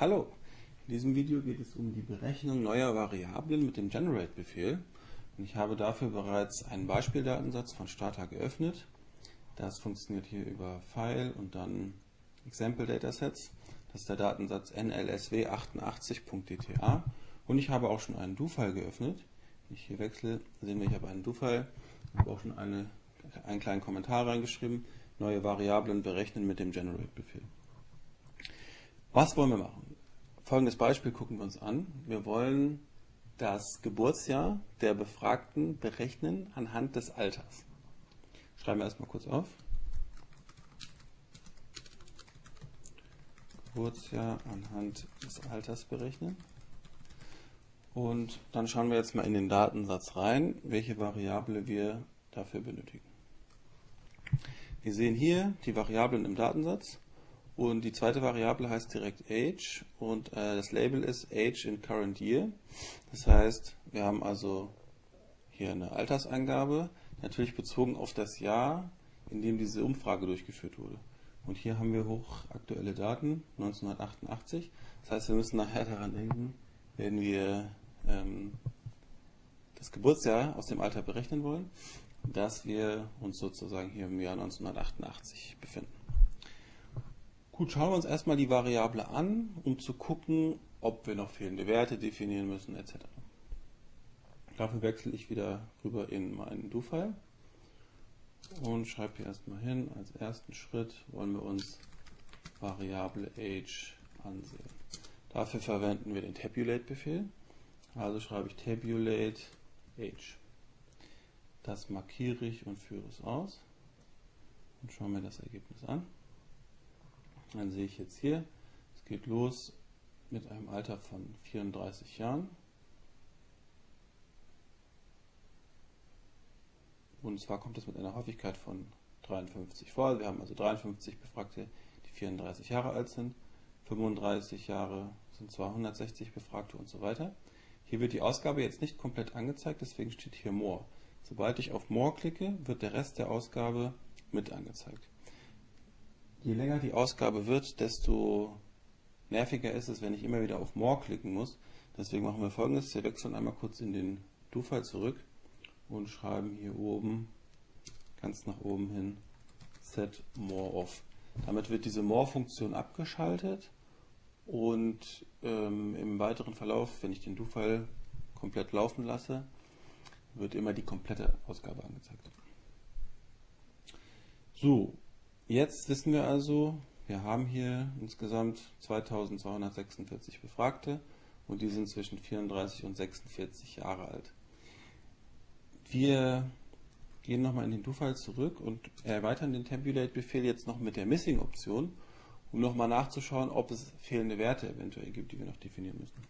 Hallo, in diesem Video geht es um die Berechnung neuer Variablen mit dem Generate-Befehl. Und ich habe dafür bereits einen Beispieldatensatz von Stata geöffnet. Das funktioniert hier über File und dann Example Datasets. Das ist der Datensatz nlsw88.dta. Und ich habe auch schon einen Do-File geöffnet. Wenn ich hier wechsle, sehen wir, ich habe einen Do-File. Ich habe auch schon eine, einen kleinen Kommentar reingeschrieben. Neue Variablen berechnen mit dem Generate-Befehl. Was wollen wir machen? Folgendes Beispiel gucken wir uns an. Wir wollen das Geburtsjahr der Befragten berechnen anhand des Alters. Schreiben wir erstmal kurz auf. Geburtsjahr anhand des Alters berechnen. Und dann schauen wir jetzt mal in den Datensatz rein, welche Variable wir dafür benötigen. Wir sehen hier die Variablen im Datensatz und die zweite Variable heißt direkt Age und äh, das Label ist Age in Current Year. Das heißt, wir haben also hier eine Altersangabe, natürlich bezogen auf das Jahr, in dem diese Umfrage durchgeführt wurde. Und hier haben wir hochaktuelle Daten, 1988. Das heißt, wir müssen nachher daran denken, wenn wir ähm, das Geburtsjahr aus dem Alter berechnen wollen, dass wir uns sozusagen hier im Jahr 1988 befinden. Gut, schauen wir uns erstmal die Variable an, um zu gucken, ob wir noch fehlende Werte definieren müssen etc. Dafür wechsle ich wieder rüber in meinen Do-File und schreibe hier erstmal hin, als ersten Schritt wollen wir uns Variable Age ansehen. Dafür verwenden wir den Tabulate-Befehl. Also schreibe ich Tabulate Age. Das markiere ich und führe es aus und schaue mir das Ergebnis an. Dann sehe ich jetzt hier, es geht los mit einem Alter von 34 Jahren. Und zwar kommt es mit einer Häufigkeit von 53 vor. Wir haben also 53 Befragte, die 34 Jahre alt sind. 35 Jahre sind 260 Befragte und so weiter. Hier wird die Ausgabe jetzt nicht komplett angezeigt, deswegen steht hier More. Sobald ich auf More klicke, wird der Rest der Ausgabe mit angezeigt je länger die Ausgabe wird, desto nerviger ist es, wenn ich immer wieder auf More klicken muss. Deswegen machen wir folgendes, wir wechseln einmal kurz in den Do-File zurück und schreiben hier oben, ganz nach oben hin, Set More Off. Damit wird diese More-Funktion abgeschaltet und ähm, im weiteren Verlauf, wenn ich den Do-File komplett laufen lasse, wird immer die komplette Ausgabe angezeigt. So, Jetzt wissen wir also, wir haben hier insgesamt 2246 Befragte und die sind zwischen 34 und 46 Jahre alt. Wir gehen nochmal in den Do-File zurück und erweitern den Tabulate-Befehl jetzt noch mit der Missing-Option, um nochmal nachzuschauen, ob es fehlende Werte eventuell gibt, die wir noch definieren müssen.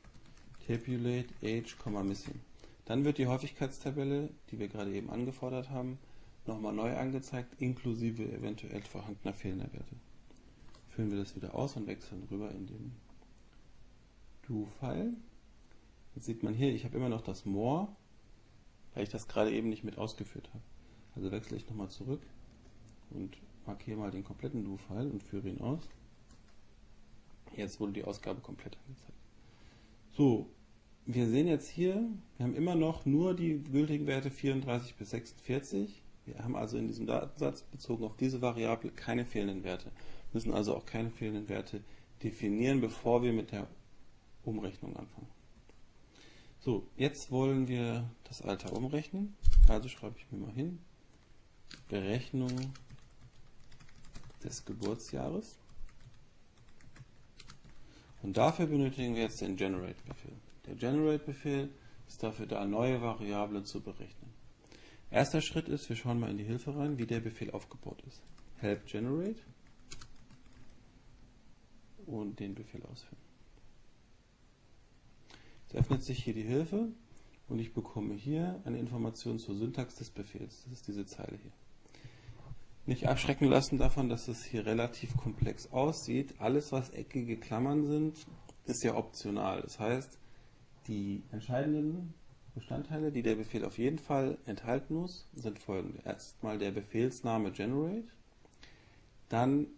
Tabulate age, missing. Dann wird die Häufigkeitstabelle, die wir gerade eben angefordert haben, nochmal neu angezeigt, inklusive eventuell vorhandener fehlender Werte. Führen wir das wieder aus und wechseln rüber in den Do-File. Jetzt sieht man hier, ich habe immer noch das More, weil ich das gerade eben nicht mit ausgeführt habe. Also wechsle ich nochmal zurück und markiere mal den kompletten Do-File und führe ihn aus. Jetzt wurde die Ausgabe komplett angezeigt. So, wir sehen jetzt hier, wir haben immer noch nur die gültigen Werte 34 bis 46. Wir haben also in diesem Datensatz bezogen auf diese Variable keine fehlenden Werte, müssen also auch keine fehlenden Werte definieren, bevor wir mit der Umrechnung anfangen. So, jetzt wollen wir das Alter umrechnen. Also schreibe ich mir mal hin, Berechnung des Geburtsjahres. Und dafür benötigen wir jetzt den Generate-Befehl. Der Generate-Befehl ist dafür da, neue Variablen zu berechnen. Erster Schritt ist, wir schauen mal in die Hilfe rein, wie der Befehl aufgebaut ist. Help generate und den Befehl ausführen. Jetzt öffnet sich hier die Hilfe und ich bekomme hier eine Information zur Syntax des Befehls. Das ist diese Zeile hier. Nicht abschrecken lassen davon, dass es hier relativ komplex aussieht. Alles, was eckige Klammern sind, ist ja optional. Das heißt, die entscheidenden Bestandteile, die der Befehl auf jeden Fall enthalten muss, sind folgende. Erstmal der Befehlsname generate, dann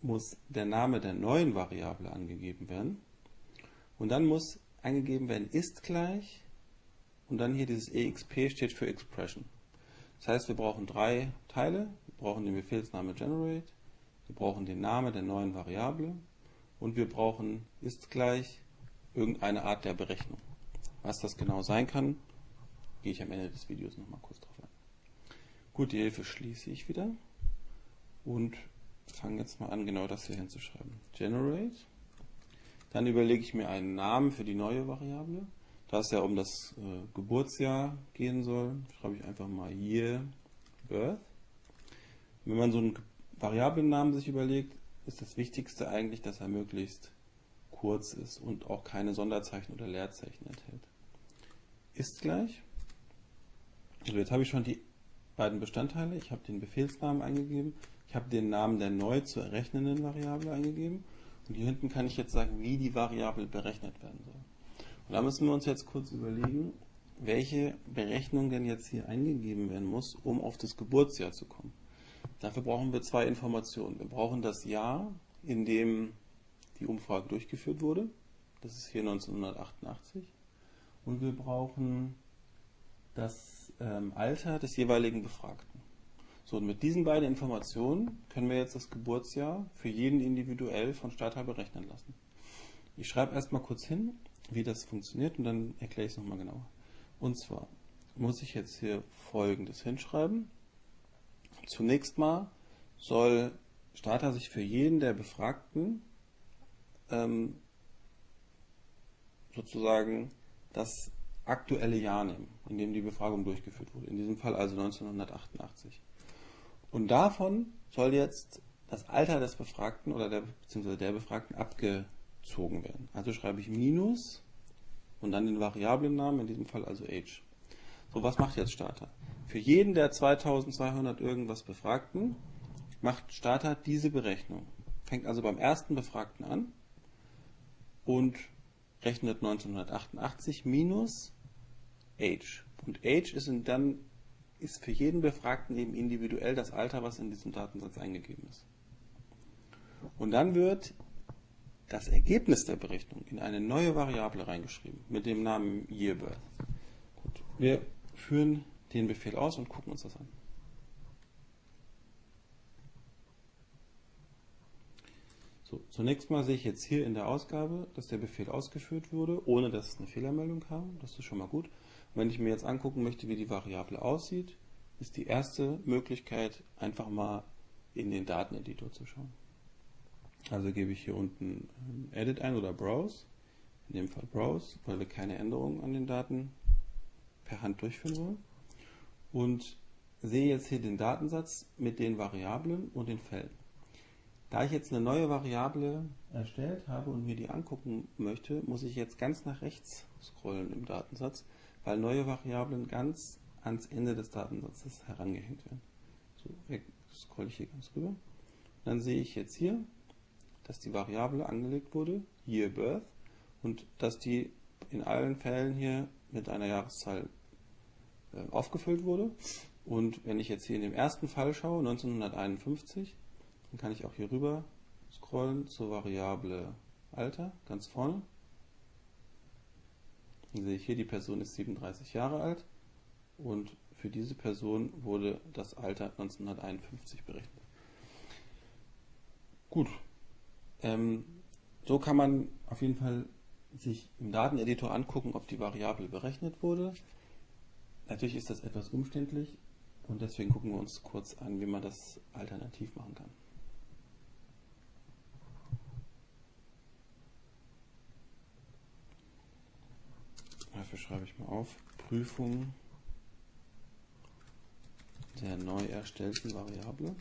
muss der Name der neuen Variable angegeben werden Und dann muss eingegeben werden ist gleich und dann hier dieses exp steht für Expression. Das heißt, wir brauchen drei Teile. Wir brauchen den Befehlsname generate, wir brauchen den Namen der neuen Variable und wir brauchen ist gleich irgendeine Art der Berechnung. Was das genau sein kann, gehe ich am Ende des Videos nochmal kurz drauf ein. Gut, die Hilfe schließe ich wieder und fange jetzt mal an, genau das hier hinzuschreiben. Generate. Dann überlege ich mir einen Namen für die neue Variable. Da es ja um das äh, Geburtsjahr gehen soll, schreibe ich einfach mal Year Birth. Wenn man so einen Variablennamen sich überlegt, ist das Wichtigste eigentlich, dass er möglichst kurz ist und auch keine Sonderzeichen oder Leerzeichen enthält. Ist gleich. Also jetzt habe ich schon die beiden Bestandteile. Ich habe den Befehlsnamen eingegeben. Ich habe den Namen der neu zu errechnenden Variable eingegeben. Und hier hinten kann ich jetzt sagen, wie die Variable berechnet werden soll. Und da müssen wir uns jetzt kurz überlegen, welche Berechnung denn jetzt hier eingegeben werden muss, um auf das Geburtsjahr zu kommen. Dafür brauchen wir zwei Informationen. Wir brauchen das Jahr, in dem die Umfrage durchgeführt wurde. Das ist hier 1988. Und wir brauchen das ähm, Alter des jeweiligen Befragten. So, und mit diesen beiden Informationen können wir jetzt das Geburtsjahr für jeden individuell von Startteil berechnen lassen. Ich schreibe erstmal kurz hin, wie das funktioniert und dann erkläre ich es nochmal genauer. Und zwar muss ich jetzt hier folgendes hinschreiben. Zunächst mal soll Starter sich für jeden der Befragten ähm, sozusagen das aktuelle Jahr nehmen, in dem die Befragung durchgeführt wurde. In diesem Fall also 1988. Und davon soll jetzt das Alter des Befragten oder der, beziehungsweise der Befragten abgezogen werden. Also schreibe ich Minus und dann den Variablennamen, in diesem Fall also Age. So, was macht jetzt Starter? Für jeden der 2200 irgendwas Befragten macht Starter diese Berechnung. Fängt also beim ersten Befragten an und rechnet 1988 minus Age. Und Age ist dann ist für jeden Befragten eben individuell das Alter, was in diesem Datensatz eingegeben ist. Und dann wird das Ergebnis der Berechnung in eine neue Variable reingeschrieben mit dem Namen YearBirth. Gut, wir führen den Befehl aus und gucken uns das an. So, zunächst mal sehe ich jetzt hier in der Ausgabe, dass der Befehl ausgeführt wurde, ohne dass es eine Fehlermeldung kam. Das ist schon mal gut. Und wenn ich mir jetzt angucken möchte, wie die Variable aussieht, ist die erste Möglichkeit, einfach mal in den Dateneditor zu schauen. Also gebe ich hier unten Edit ein oder Browse, in dem Fall Browse, weil wir keine Änderungen an den Daten per Hand durchführen wollen. Und sehe jetzt hier den Datensatz mit den Variablen und den Feldern. Da ich jetzt eine neue Variable erstellt habe und mir die angucken möchte, muss ich jetzt ganz nach rechts scrollen im Datensatz, weil neue Variablen ganz ans Ende des Datensatzes herangehängt werden. So, scroll ich hier ganz rüber. Dann sehe ich jetzt hier dass die Variable angelegt wurde, Year Birth, und dass die in allen Fällen hier mit einer Jahreszahl äh, aufgefüllt wurde. Und wenn ich jetzt hier in dem ersten Fall schaue, 1951, dann kann ich auch hier rüber scrollen zur Variable Alter, ganz vorne. Dann sehe ich hier, die Person ist 37 Jahre alt und für diese Person wurde das Alter 1951 berechnet. Gut, ähm, so kann man auf jeden Fall sich im Dateneditor angucken, ob die Variable berechnet wurde. Natürlich ist das etwas umständlich und deswegen gucken wir uns kurz an, wie man das alternativ machen kann. Dafür schreibe ich mal auf Prüfung der neu erstellten Variable.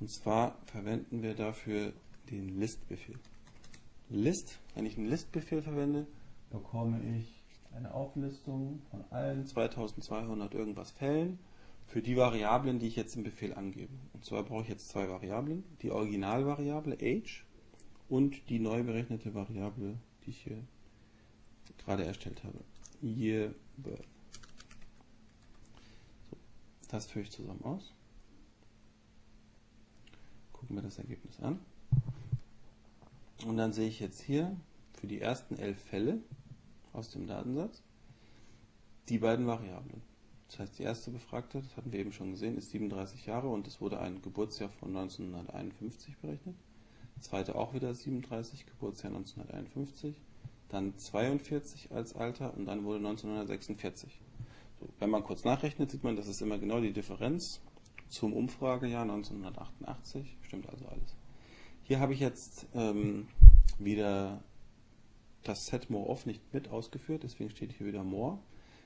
Und zwar verwenden wir dafür den List-Befehl. List, wenn ich einen List-Befehl verwende, bekomme ich eine Auflistung von allen 2200 irgendwas Fällen für die Variablen, die ich jetzt im Befehl angebe. Und zwar brauche ich jetzt zwei Variablen, die Originalvariable age und die neu berechnete Variable, die ich hier gerade erstellt habe, year birth. So, das führe ich zusammen aus. gucken wir das Ergebnis an. Und dann sehe ich jetzt hier für die ersten elf Fälle aus dem Datensatz die beiden Variablen. Das heißt, die erste Befragte, das hatten wir eben schon gesehen, ist 37 Jahre und es wurde ein Geburtsjahr von 1951 berechnet. Zweite auch wieder 37, Geburtsjahr 1951. Dann 42 als Alter und dann wurde 1946. So, wenn man kurz nachrechnet, sieht man, das ist immer genau die Differenz zum Umfragejahr 1988. Stimmt also alles. Hier habe ich jetzt ähm, wieder das Set More Off nicht mit ausgeführt, deswegen steht hier wieder More.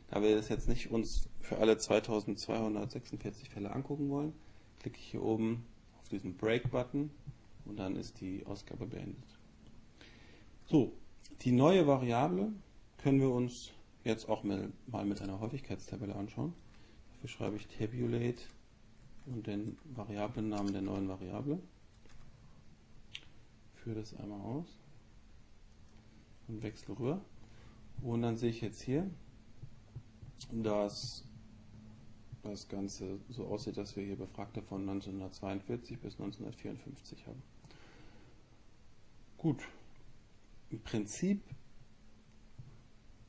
Da wir das jetzt nicht uns für alle 2246 Fälle angucken wollen, klicke ich hier oben auf diesen Break-Button und dann ist die Ausgabe beendet. So, die neue Variable können wir uns jetzt auch mal mit einer Häufigkeitstabelle anschauen. Dafür schreibe ich tabulate und den Variablennamen der neuen Variable. Führe das einmal aus und wechsle rüber. Und dann sehe ich jetzt hier, dass das Ganze so aussieht, dass wir hier Befragte von 1942 bis 1954 haben. Gut, im Prinzip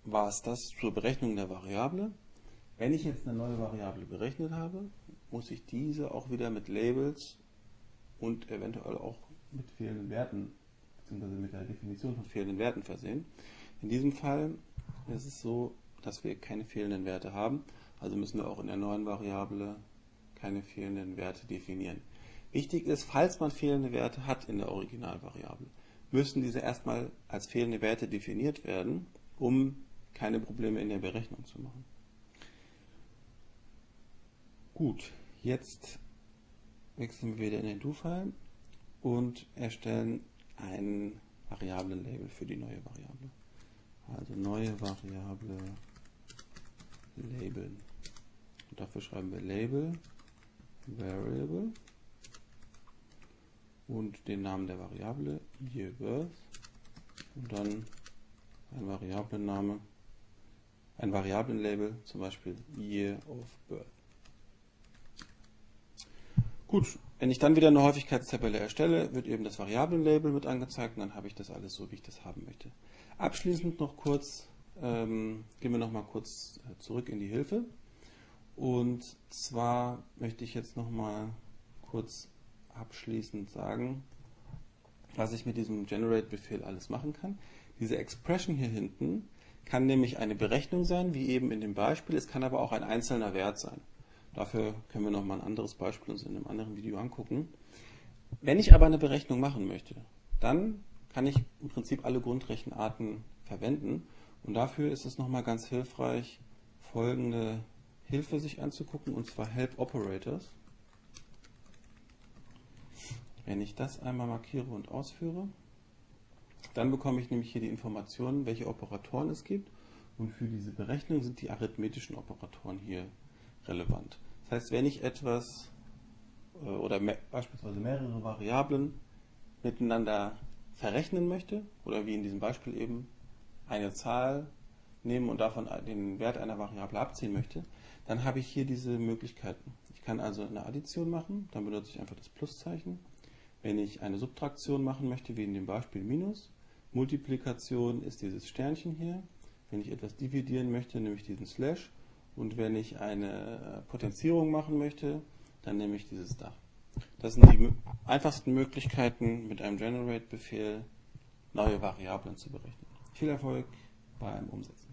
war es das zur Berechnung der Variable. Wenn ich jetzt eine neue Variable berechnet habe, muss ich diese auch wieder mit Labels und eventuell auch mit fehlenden Werten, beziehungsweise mit der Definition von fehlenden Werten versehen. In diesem Fall ist es so, dass wir keine fehlenden Werte haben, also müssen wir auch in der neuen Variable keine fehlenden Werte definieren. Wichtig ist, falls man fehlende Werte hat in der Originalvariable, müssen diese erstmal als fehlende Werte definiert werden, um keine Probleme in der Berechnung zu machen. Gut, jetzt wechseln wir wieder in den Do-File und erstellen ein Variablenlabel für die neue Variable. Also neue Variable labeln. Und dafür schreiben wir Label Variable und den Namen der Variable Year Birth und dann ein Variablenname, ein Variablenlabel, zum Beispiel Year of Birth. Gut, wenn ich dann wieder eine Häufigkeitstabelle erstelle, wird eben das Variablenlabel mit angezeigt und dann habe ich das alles so, wie ich das haben möchte. Abschließend noch kurz, ähm, gehen wir noch mal kurz äh, zurück in die Hilfe. Und zwar möchte ich jetzt noch mal kurz abschließend sagen, was ich mit diesem Generate-Befehl alles machen kann. Diese Expression hier hinten kann nämlich eine Berechnung sein, wie eben in dem Beispiel. Es kann aber auch ein einzelner Wert sein. Dafür können wir noch mal ein anderes Beispiel uns in einem anderen Video angucken. Wenn ich aber eine Berechnung machen möchte, dann kann ich im Prinzip alle Grundrechenarten verwenden. Und dafür ist es nochmal ganz hilfreich, folgende Hilfe sich anzugucken, und zwar Help Operators. Wenn ich das einmal markiere und ausführe, dann bekomme ich nämlich hier die Informationen, welche Operatoren es gibt. Und für diese Berechnung sind die arithmetischen Operatoren hier relevant. Das heißt, wenn ich etwas äh, oder mehr, beispielsweise mehrere Variablen miteinander verrechnen möchte oder wie in diesem Beispiel eben eine Zahl nehmen und davon den Wert einer Variable abziehen möchte, dann habe ich hier diese Möglichkeiten. Ich kann also eine Addition machen, dann benutze ich einfach das Pluszeichen. Wenn ich eine Subtraktion machen möchte, wie in dem Beispiel Minus, Multiplikation ist dieses Sternchen hier. Wenn ich etwas dividieren möchte, nehme ich diesen Slash. Und wenn ich eine Potenzierung machen möchte, dann nehme ich dieses Dach. Das sind die einfachsten Möglichkeiten, mit einem Generate-Befehl neue Variablen zu berechnen. Viel Erfolg beim Umsetzen.